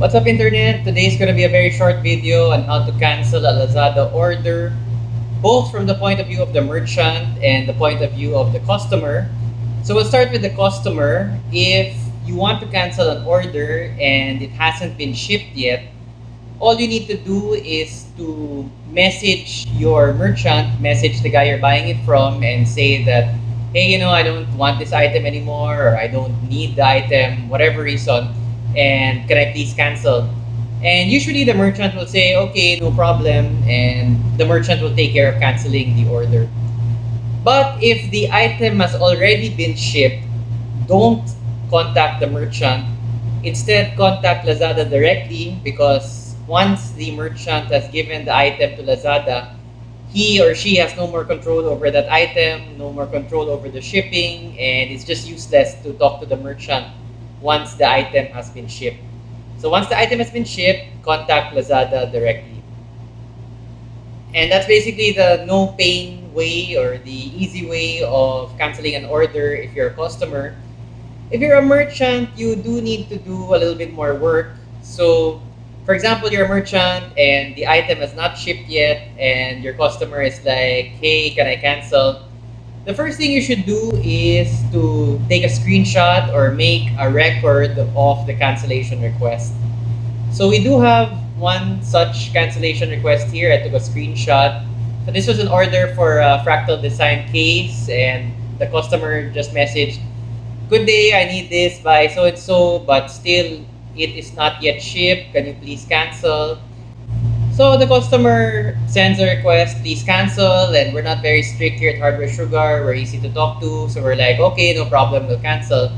What's up internet? Today is going to be a very short video on how to cancel a Lazada order both from the point of view of the merchant and the point of view of the customer. So we'll start with the customer. If you want to cancel an order and it hasn't been shipped yet, all you need to do is to message your merchant, message the guy you're buying it from and say that, hey, you know, I don't want this item anymore or I don't need the item, whatever reason, and can I please cancel? And usually the merchant will say, okay, no problem, and the merchant will take care of canceling the order. But if the item has already been shipped, don't contact the merchant. Instead, contact Lazada directly because once the merchant has given the item to Lazada, he or she has no more control over that item, no more control over the shipping, and it's just useless to talk to the merchant once the item has been shipped. So once the item has been shipped, contact Lazada directly. And that's basically the no pain way or the easy way of canceling an order if you're a customer. If you're a merchant, you do need to do a little bit more work. So for example, you're a merchant and the item has not shipped yet and your customer is like, hey, can I cancel? The first thing you should do is to take a screenshot or make a record of the cancellation request. So we do have one such cancellation request here. I took a screenshot. So this was an order for a fractal design case and the customer just messaged, good day, I need this by so-and-so, but still it is not yet shipped. Can you please cancel? So the customer sends a request, please cancel, and we're not very strict here at Hardware Sugar. We're easy to talk to, so we're like, okay, no problem, we'll cancel.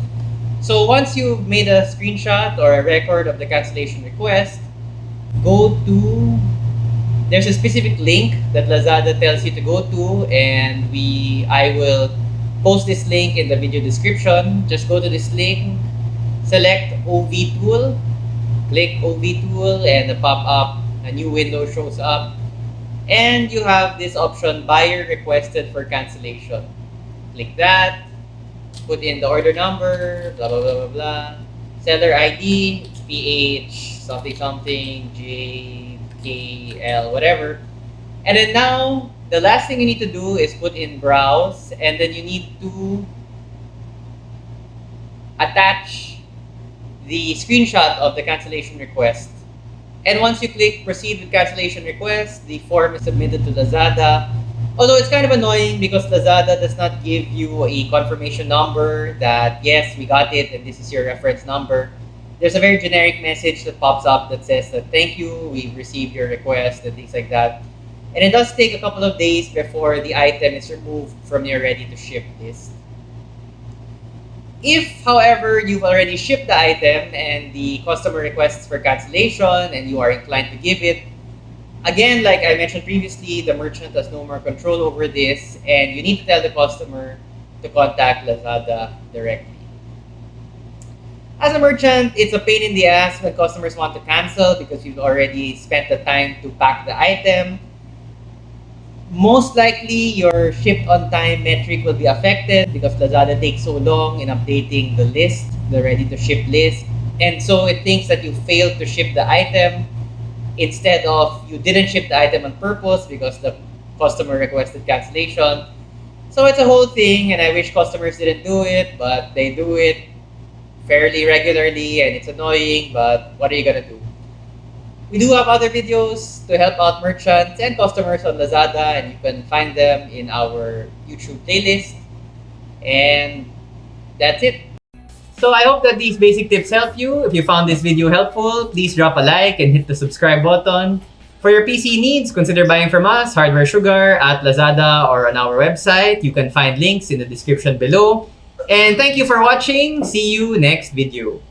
So once you've made a screenshot or a record of the cancellation request, go to, there's a specific link that Lazada tells you to go to, and we, I will post this link in the video description. Just go to this link, select OV tool, click OV tool, and the pop-up a new window shows up and you have this option buyer requested for cancellation. Click that put in the order number blah blah blah blah blah. Seller id ph something something j k l whatever. And then now the last thing you need to do is put in browse and then you need to attach the screenshot of the cancellation request and once you click proceed with cancellation request, the form is submitted to Lazada. Although it's kind of annoying because Lazada does not give you a confirmation number that yes, we got it and this is your reference number. There's a very generic message that pops up that says that thank you, we've received your request and things like that. And it does take a couple of days before the item is removed from your ready to ship list. If, however, you've already shipped the item and the customer requests for cancellation and you are inclined to give it, again, like I mentioned previously, the merchant has no more control over this and you need to tell the customer to contact Lazada directly. As a merchant, it's a pain in the ass when customers want to cancel because you've already spent the time to pack the item most likely your shipped on time metric will be affected because Lazada takes so long in updating the list, the ready to ship list. And so it thinks that you failed to ship the item instead of you didn't ship the item on purpose because the customer requested cancellation. So it's a whole thing and I wish customers didn't do it, but they do it fairly regularly and it's annoying, but what are you gonna do? We do have other videos to help out merchants and customers on Lazada and you can find them in our YouTube playlist. And that's it. So I hope that these basic tips help you. If you found this video helpful, please drop a like and hit the subscribe button. For your PC needs, consider buying from us, Hardware Sugar, at Lazada, or on our website. You can find links in the description below. And thank you for watching. See you next video.